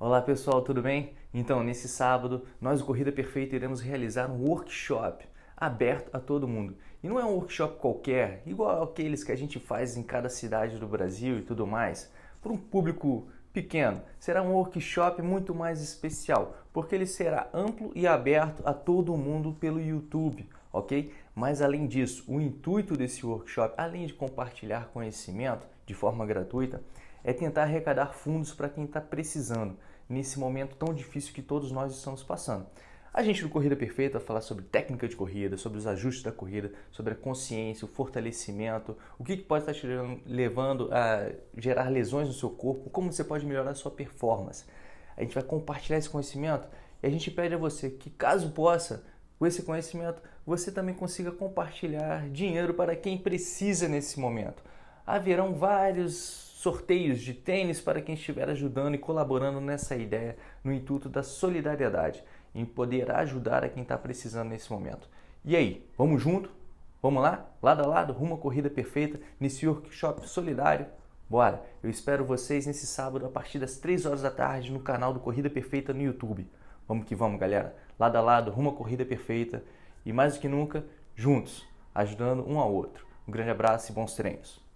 Olá pessoal, tudo bem? Então, nesse sábado, nós Corrida Perfeita iremos realizar um workshop aberto a todo mundo. E não é um workshop qualquer, igual aqueles que a gente faz em cada cidade do Brasil e tudo mais, para um público pequeno. Será um workshop muito mais especial, porque ele será amplo e aberto a todo mundo pelo YouTube, ok? Mas além disso, o intuito desse workshop, além de compartilhar conhecimento de forma gratuita, é tentar arrecadar fundos para quem está precisando nesse momento tão difícil que todos nós estamos passando. A gente do Corrida Perfeita vai falar sobre técnica de corrida, sobre os ajustes da corrida, sobre a consciência, o fortalecimento, o que pode estar te levando a gerar lesões no seu corpo, como você pode melhorar a sua performance. A gente vai compartilhar esse conhecimento e a gente pede a você que, caso possa, com esse conhecimento, você também consiga compartilhar dinheiro para quem precisa nesse momento. Haverão vários sorteios de tênis para quem estiver ajudando e colaborando nessa ideia no intuito da solidariedade, em poder ajudar a quem está precisando nesse momento. E aí, vamos junto? Vamos lá? Lado a lado, rumo à corrida perfeita, nesse workshop solidário? Bora! Eu espero vocês nesse sábado a partir das 3 horas da tarde no canal do Corrida Perfeita no YouTube. Vamos que vamos, galera! Lado a lado, rumo à corrida perfeita e mais do que nunca, juntos, ajudando um ao outro. Um grande abraço e bons treinos!